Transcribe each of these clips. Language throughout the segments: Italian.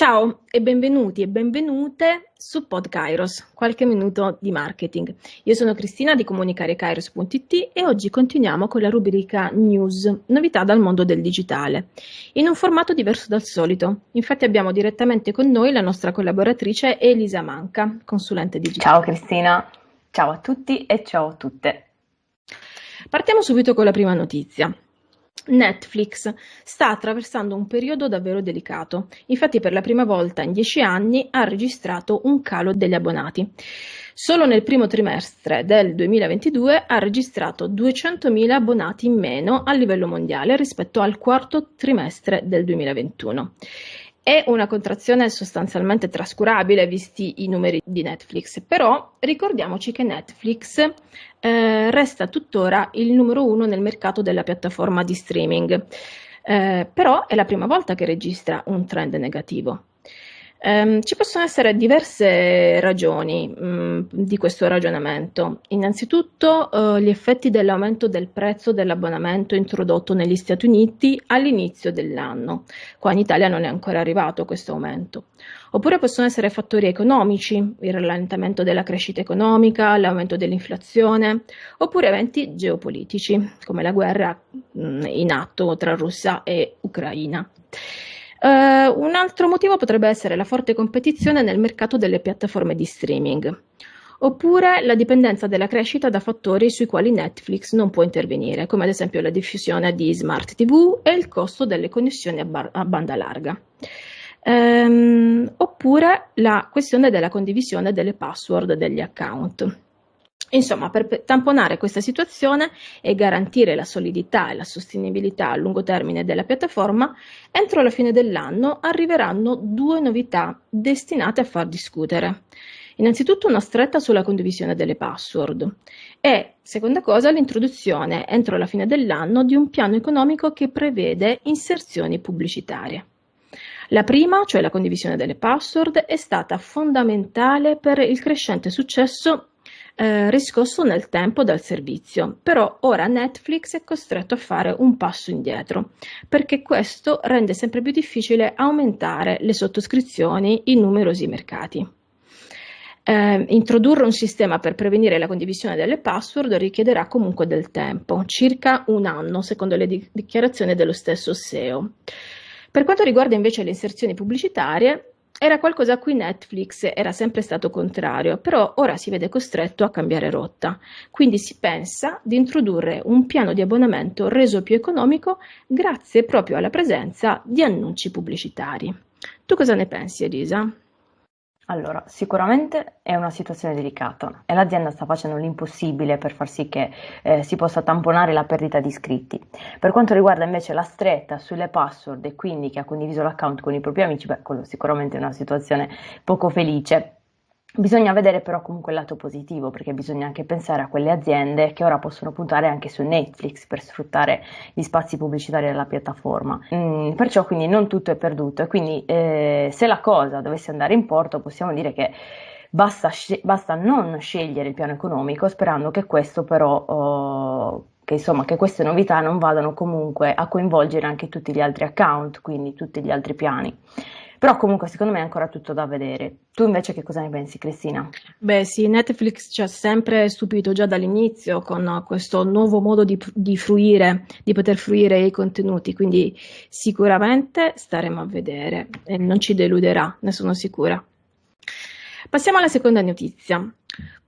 Ciao e benvenuti e benvenute su PodKairos, qualche minuto di marketing. Io sono Cristina di comunicarekairos.it e oggi continuiamo con la rubrica News, novità dal mondo del digitale, in un formato diverso dal solito. Infatti abbiamo direttamente con noi la nostra collaboratrice Elisa Manca, consulente digitale. Ciao Cristina, ciao a tutti e ciao a tutte. Partiamo subito con la prima notizia. Netflix sta attraversando un periodo davvero delicato, infatti per la prima volta in dieci anni ha registrato un calo degli abbonati. Solo nel primo trimestre del 2022 ha registrato 200.000 abbonati in meno a livello mondiale rispetto al quarto trimestre del 2021. È una contrazione sostanzialmente trascurabile visti i numeri di Netflix, però ricordiamoci che Netflix eh, resta tuttora il numero uno nel mercato della piattaforma di streaming, eh, però è la prima volta che registra un trend negativo. Um, ci possono essere diverse ragioni um, di questo ragionamento. Innanzitutto uh, gli effetti dell'aumento del prezzo dell'abbonamento introdotto negli Stati Uniti all'inizio dell'anno. Qua in Italia non è ancora arrivato questo aumento. Oppure possono essere fattori economici, il rallentamento della crescita economica, l'aumento dell'inflazione, oppure eventi geopolitici, come la guerra um, in atto tra Russia e Ucraina. Uh, un altro motivo potrebbe essere la forte competizione nel mercato delle piattaforme di streaming, oppure la dipendenza della crescita da fattori sui quali Netflix non può intervenire, come ad esempio la diffusione di smart TV e il costo delle connessioni a, bar- a banda larga. Um, oppure la questione della condivisione delle password degli account. Insomma, per tamponare questa situazione e garantire la solidità e la sostenibilità a lungo termine della piattaforma, entro la fine dell'anno arriveranno due novità destinate a far discutere. Innanzitutto una stretta sulla condivisione delle password e, seconda cosa, l'introduzione entro la fine dell'anno di un piano economico che prevede inserzioni pubblicitarie. La prima, cioè la condivisione delle password, è stata fondamentale per il crescente successo eh, riscosso nel tempo dal servizio, però ora Netflix è costretto a fare un passo indietro, perché questo rende sempre più difficile aumentare le sottoscrizioni in numerosi mercati. Eh, introdurre un sistema per prevenire la condivisione delle password richiederà comunque del tempo, circa un anno, secondo le di- dichiarazioni dello stesso SEO. Per quanto riguarda invece le inserzioni pubblicitarie, era qualcosa a cui Netflix era sempre stato contrario, però ora si vede costretto a cambiare rotta. Quindi si pensa di introdurre un piano di abbonamento reso più economico grazie proprio alla presenza di annunci pubblicitari. Tu cosa ne pensi, Elisa? Allora, sicuramente è una situazione delicata e l'azienda sta facendo l'impossibile per far sì che eh, si possa tamponare la perdita di iscritti. Per quanto riguarda invece la stretta sulle password e quindi che ha condiviso l'account con i propri amici, beh, quello sicuramente è una situazione poco felice. Bisogna vedere però comunque il lato positivo, perché bisogna anche pensare a quelle aziende che ora possono puntare anche su Netflix per sfruttare gli spazi pubblicitari della piattaforma. Mm, perciò quindi non tutto è perduto e quindi eh, se la cosa dovesse andare in porto possiamo dire che basta, sc- basta non scegliere il piano economico sperando che questo però... Oh, che insomma che queste novità non vadano comunque a coinvolgere anche tutti gli altri account, quindi tutti gli altri piani. Però comunque secondo me è ancora tutto da vedere. Tu invece che cosa ne pensi, Cristina? Beh sì, Netflix ci ha sempre stupito già dall'inizio con questo nuovo modo di, di fruire, di poter fruire i contenuti, quindi sicuramente staremo a vedere e non ci deluderà, ne sono sicura. Passiamo alla seconda notizia.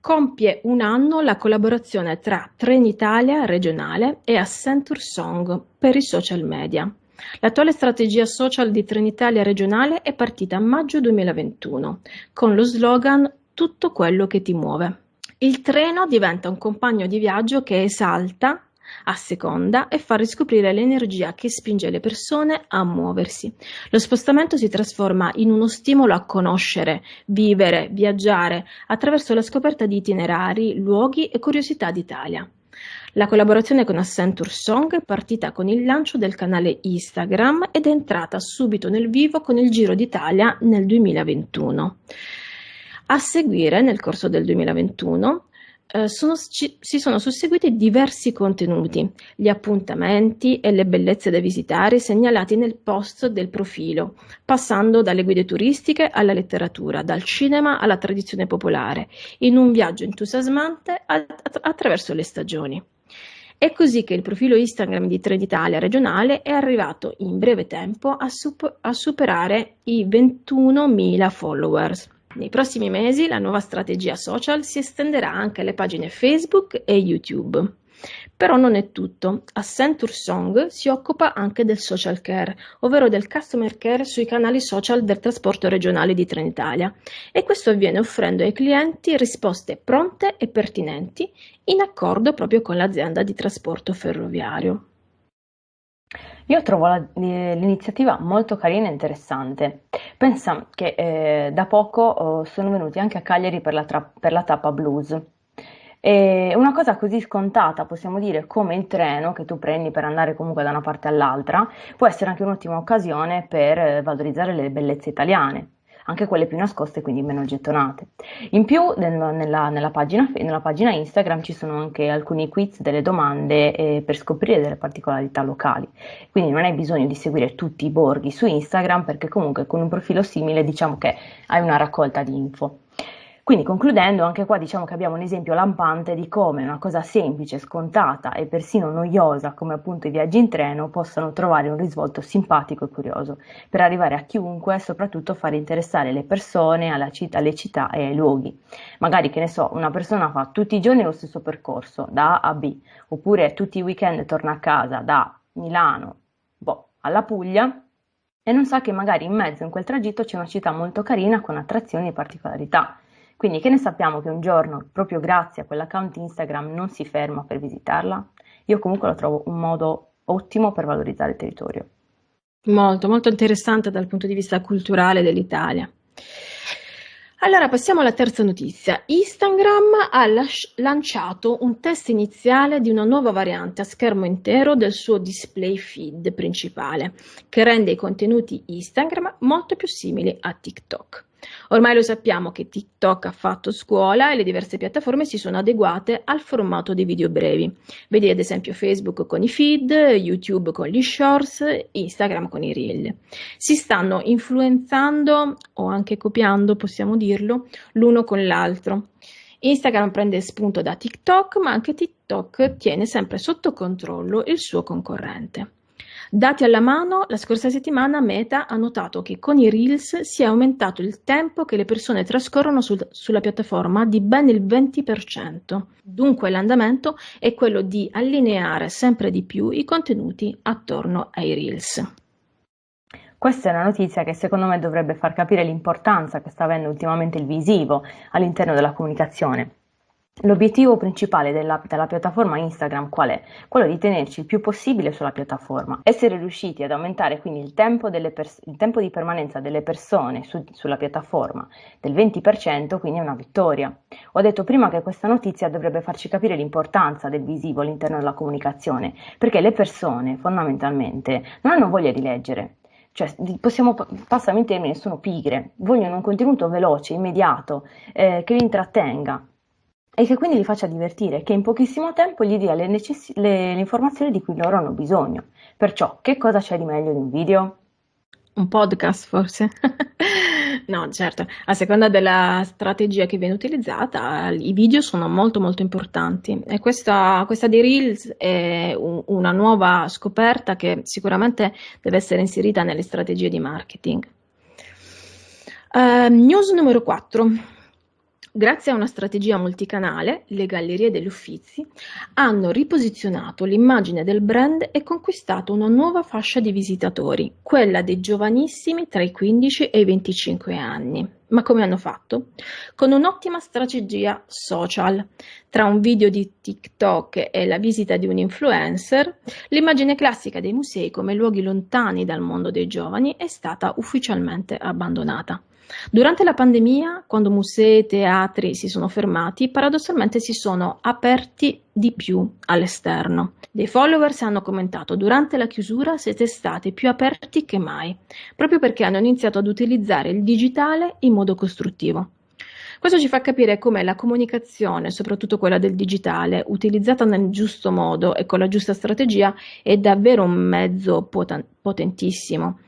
Compie un anno la collaborazione tra Trenitalia regionale e Accenture Song per i social media. L'attuale strategia social di Trenitalia regionale è partita a maggio 2021 con lo slogan Tutto quello che ti muove. Il treno diventa un compagno di viaggio che esalta, asseconda e fa riscoprire l'energia che spinge le persone a muoversi. Lo spostamento si trasforma in uno stimolo a conoscere, vivere, viaggiare attraverso la scoperta di itinerari, luoghi e curiosità d'Italia. La collaborazione con Accenture Song è partita con il lancio del canale Instagram ed è entrata subito nel vivo con il Giro d'Italia nel 2021. A seguire, nel corso del 2021, eh, sono, ci, si sono susseguiti diversi contenuti, gli appuntamenti e le bellezze da visitare segnalati nel post del profilo, passando dalle guide turistiche alla letteratura, dal cinema alla tradizione popolare, in un viaggio entusiasmante attraverso le stagioni. È così che il profilo Instagram di Trenitalia regionale è arrivato in breve tempo a, sup- a superare i 21.000 followers. Nei prossimi mesi la nuova strategia social si estenderà anche alle pagine Facebook e YouTube. Però non è tutto. Accenture Song si occupa anche del social care, ovvero del customer care sui canali social del trasporto regionale di Trenitalia e questo avviene offrendo ai clienti risposte pronte e pertinenti in accordo proprio con l'azienda di trasporto ferroviario. Io trovo la- l'iniziativa molto carina e interessante. Pensa che eh, da poco oh, sono venuti anche a Cagliari per la, tra- per la tappa blues. E una cosa così scontata, possiamo dire, come il treno che tu prendi per andare comunque da una parte all'altra, può essere anche un'ottima occasione per eh, valorizzare le bellezze italiane anche quelle più nascoste, quindi meno gettonate. In più, nella, nella, pagina, nella pagina, Instagram ci sono anche alcuni quiz, delle domande eh, per scoprire delle particolarità locali. Quindi non hai bisogno di seguire tutti i borghi su Instagram, perché comunque con un profilo simile diciamo che hai una raccolta di info. Quindi concludendo, anche qua diciamo che abbiamo un esempio lampante di come una cosa semplice, scontata e persino noiosa come appunto i viaggi in treno possano trovare un risvolto simpatico e curioso per arrivare a chiunque e soprattutto far interessare le persone citt- alle città e ai luoghi. Magari che ne so, una persona fa tutti i giorni lo stesso percorso da A a B oppure tutti i weekend torna a casa da Milano boh, alla Puglia e non sa che magari in mezzo in quel tragitto c'è una città molto carina con attrazioni e particolarità. Quindi che ne sappiamo che un giorno, proprio grazie a quell'account Instagram, non si ferma per visitarla? Io comunque lo trovo un modo ottimo per valorizzare il territorio. Molto, molto interessante dal punto di vista culturale dell'Italia. Allora passiamo alla terza notizia. Instagram ha lasci- lanciato un test iniziale di una nuova variante a schermo intero del suo display feed principale, che rende i contenuti Instagram molto più simili a TikTok. Ormai lo sappiamo che TikTok ha fatto scuola e le diverse piattaforme si sono adeguate al formato dei video brevi. Vedi ad esempio Facebook con i feed, YouTube con gli shorts, Instagram con i reel. Si stanno influenzando o anche copiando, possiamo dirlo, l'uno con l'altro. Instagram prende spunto da TikTok, ma anche TikTok tiene sempre sotto controllo il suo concorrente. Dati alla mano, la scorsa settimana Meta ha notato che con i Reels si è aumentato il tempo che le persone trascorrono sul, sulla piattaforma di ben il 20%. Dunque l'andamento è quello di allineare sempre di più i contenuti attorno ai Reels. Questa è una notizia che secondo me dovrebbe far capire l'importanza che sta avendo ultimamente il visivo all'interno della comunicazione. L'obiettivo principale della, della, piattaforma Instagram qual è? Quello di tenerci il più possibile sulla piattaforma. Essere riusciti ad aumentare quindi il tempo, pers- il tempo di permanenza delle persone su- sulla piattaforma del 20%, quindi è una vittoria. Ho detto prima che questa notizia dovrebbe farci capire l'importanza del visivo all'interno della comunicazione, perché le persone fondamentalmente non hanno voglia di leggere, cioè possiamo, passami in termini, sono pigre, vogliono un contenuto veloce, immediato, eh, che li intrattenga e che quindi li faccia divertire, che in pochissimo tempo gli dia le, necess- le, le informazioni di cui loro hanno bisogno. Perciò, che cosa c'è di meglio di un video? Un podcast forse? no, certo, a seconda della strategia che viene utilizzata, i video sono molto molto importanti e questa, questa di Reels è un, una nuova scoperta che sicuramente deve essere inserita nelle strategie di marketing. Uh, news numero 4. Grazie a una strategia multicanale, le Gallerie degli Uffizi hanno riposizionato l'immagine del brand e conquistato una nuova fascia di visitatori, quella dei giovanissimi tra i 15 e i 25 anni. Ma come hanno fatto? Con un'ottima strategia social. Tra un video di TikTok e la visita di un influencer, l'immagine classica dei musei come luoghi lontani dal mondo dei giovani è stata ufficialmente abbandonata. Durante la pandemia, quando musei e teatri si sono fermati, paradossalmente si sono aperti di più all'esterno. Dei followers hanno commentato durante la chiusura siete stati più aperti che mai, proprio perché hanno iniziato ad utilizzare il digitale in modo costruttivo. Questo ci fa capire come la comunicazione, soprattutto quella del digitale, utilizzata nel giusto modo e con la giusta strategia, è davvero un mezzo poten- potentissimo.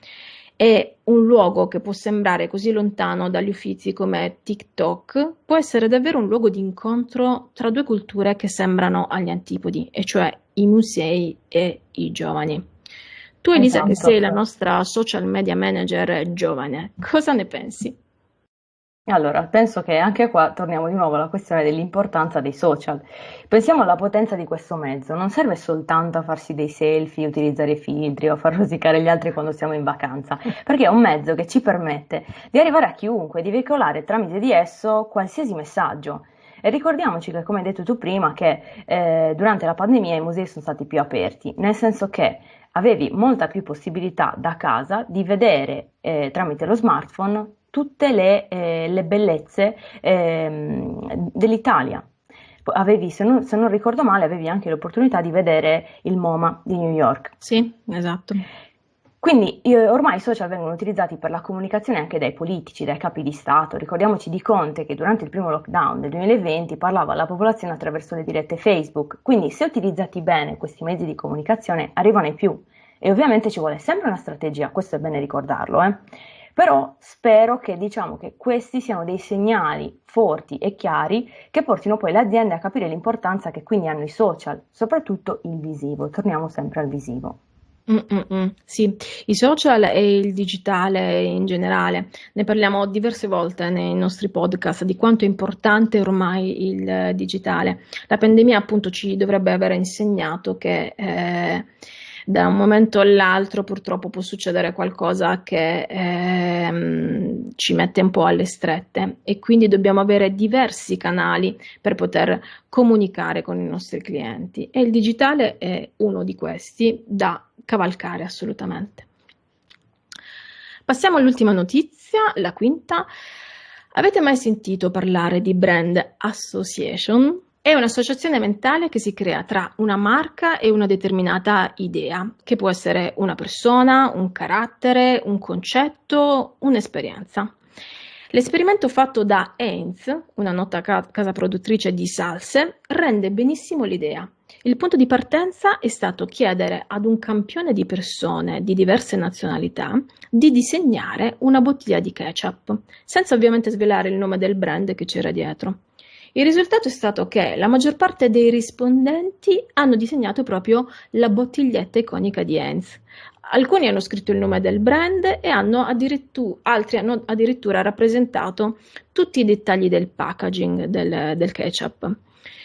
È un luogo che può sembrare così lontano dagli uffizi come TikTok, può essere davvero un luogo di incontro tra due culture che sembrano agli antipodi, e cioè i musei e i giovani. Tu Elisa, esatto. che sei la nostra social media manager giovane, cosa ne pensi? Allora, penso che anche qua torniamo di nuovo alla questione dell'importanza dei social. Pensiamo alla potenza di questo mezzo, non serve soltanto a farsi dei selfie, utilizzare filtri o far rosicare gli altri quando siamo in vacanza, perché è un mezzo che ci permette di arrivare a chiunque, di veicolare tramite di esso qualsiasi messaggio. E ricordiamoci che, come hai detto tu prima, che eh, durante la pandemia i musei sono stati più aperti, nel senso che avevi molta più possibilità da casa di vedere eh, tramite lo smartphone tutte le, eh, le bellezze eh, dell'Italia. Avevi, se non, se non, ricordo male, avevi anche l'opportunità di vedere il MoMA di New York. Sì, esatto. Quindi io, ormai i social vengono utilizzati per la comunicazione anche dai politici, dai capi di Stato. Ricordiamoci di Conte che durante il primo lockdown del 2020 parlava alla popolazione attraverso le dirette Facebook. Quindi se utilizzati bene questi mezzi di comunicazione arrivano ai più. E ovviamente ci vuole sempre una strategia, questo è bene ricordarlo. Eh? Però spero che diciamo che questi siano dei segnali forti e chiari che portino poi le aziende a capire l'importanza che quindi hanno i social, soprattutto il visivo. Torniamo sempre al visivo. Mm-mm, sì, i social e il digitale in generale, ne parliamo diverse volte nei nostri podcast di quanto è importante ormai il digitale. La pandemia appunto ci dovrebbe aver insegnato che eh, da un momento all'altro purtroppo può succedere qualcosa che ehm, ci mette un po' alle strette e quindi dobbiamo avere diversi canali per poter comunicare con i nostri clienti e il digitale è uno di questi da cavalcare assolutamente. Passiamo all'ultima notizia, la quinta. Avete mai sentito parlare di brand association? È un'associazione mentale che si crea tra una marca e una determinata idea, che può essere una persona, un carattere, un concetto, un'esperienza. L'esperimento fatto da Heinz, una nota casa produttrice di salse, rende benissimo l'idea. Il punto di partenza è stato chiedere ad un campione di persone di diverse nazionalità di disegnare una bottiglia di ketchup, senza ovviamente svelare il nome del brand che c'era dietro. Il risultato è stato che la maggior parte dei rispondenti hanno disegnato proprio la bottiglietta iconica di Heinz. Alcuni hanno scritto il nome del brand e hanno altri hanno addirittura rappresentato tutti i dettagli del packaging del, del ketchup.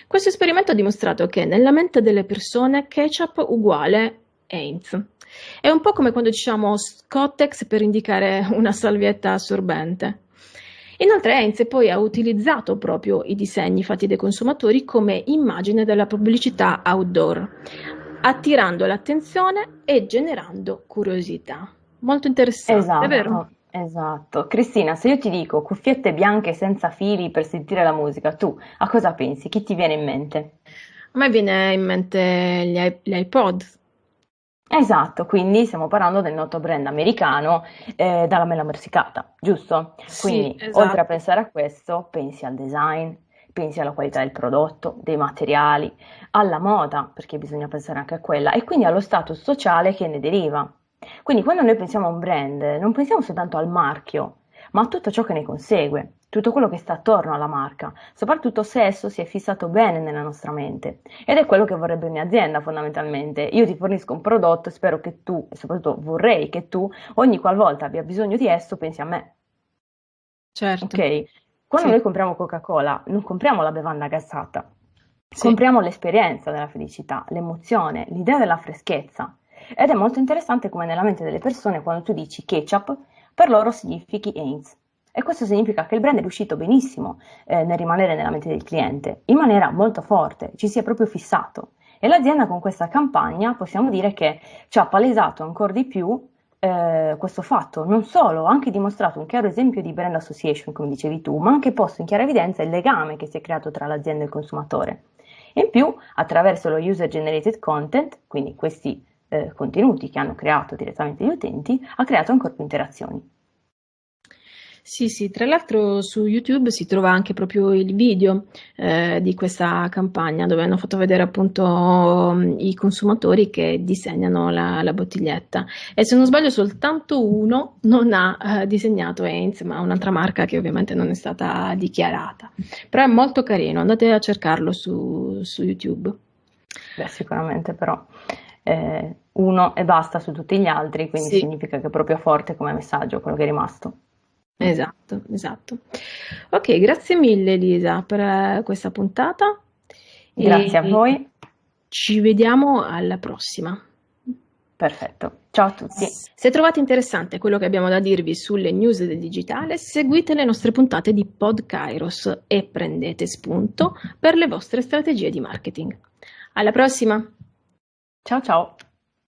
Questo esperimento ha dimostrato che nella mente delle persone ketchup uguale Heinz. È un po' come quando diciamo Scottex per indicare una salvietta assorbente. Inoltre Heinz poi ha utilizzato proprio i disegni fatti dai consumatori come immagine della pubblicità outdoor, attirando l'attenzione e generando curiosità. Molto interessante, esatto, vero? Esatto. Cristina, se io ti dico cuffiette bianche senza fili per sentire la musica, tu a cosa pensi? Chi ti viene in mente? A me viene in mente gli, iPod, Esatto, quindi stiamo parlando del noto brand americano eh, dalla mela morsicata, giusto? Quindi, sì, esatto. oltre a pensare a questo, pensi al design, pensi alla qualità del prodotto, dei materiali, alla moda, perché bisogna pensare anche a quella, e quindi allo status sociale che ne deriva. Quindi quando noi pensiamo a un brand, non pensiamo soltanto al marchio, ma tutto ciò che ne consegue tutto quello che sta attorno alla marca, soprattutto se esso si è fissato bene nella nostra mente. Ed è quello che vorrebbe ogni azienda fondamentalmente. Io ti fornisco un prodotto e spero che tu, e soprattutto vorrei che tu, ogni qualvolta abbia bisogno di esso, pensi a me. Certo. Ok? Quando sì. noi compriamo Coca-Cola, non compriamo la bevanda gassata, sì. compriamo l'esperienza della felicità, l'emozione, l'idea della freschezza. Ed è molto interessante come nella mente delle persone, quando tu dici ketchup, per loro significhi Heinz. E questo significa che il brand è riuscito benissimo eh, nel rimanere nella mente del cliente, in maniera molto forte, ci si è proprio fissato. E l'azienda con questa campagna possiamo dire che ci ha palesato ancora di più eh, questo fatto, non solo, ha anche dimostrato un chiaro esempio di brand association, come dicevi tu, ma anche posto in chiara evidenza il legame che si è creato tra l'azienda e il consumatore. In più, attraverso lo user generated content, quindi questi eh, contenuti che hanno creato direttamente gli utenti, ha creato ancora più interazioni. Sì, sì, tra l'altro su YouTube si trova anche proprio il video eh, di questa campagna dove hanno fatto vedere appunto mm, i consumatori che disegnano la, la, bottiglietta e se non sbaglio soltanto uno non ha eh, disegnato Heinz, ma un'altra marca che ovviamente non è stata dichiarata. Però è molto carino, andate a cercarlo su, su YouTube. Beh, sicuramente però eh, uno e basta su tutti gli altri, quindi sì. significa che è proprio forte come messaggio quello che è rimasto. Esatto, esatto. Ok, grazie mille Elisa per eh, questa puntata. Grazie a voi. Ci vediamo alla prossima. Perfetto, ciao a tutti. Se trovate interessante quello che abbiamo da dirvi sulle news del digitale, seguite le nostre puntate di Podkairos e prendete spunto per le vostre strategie di marketing. Alla prossima! 悄悄。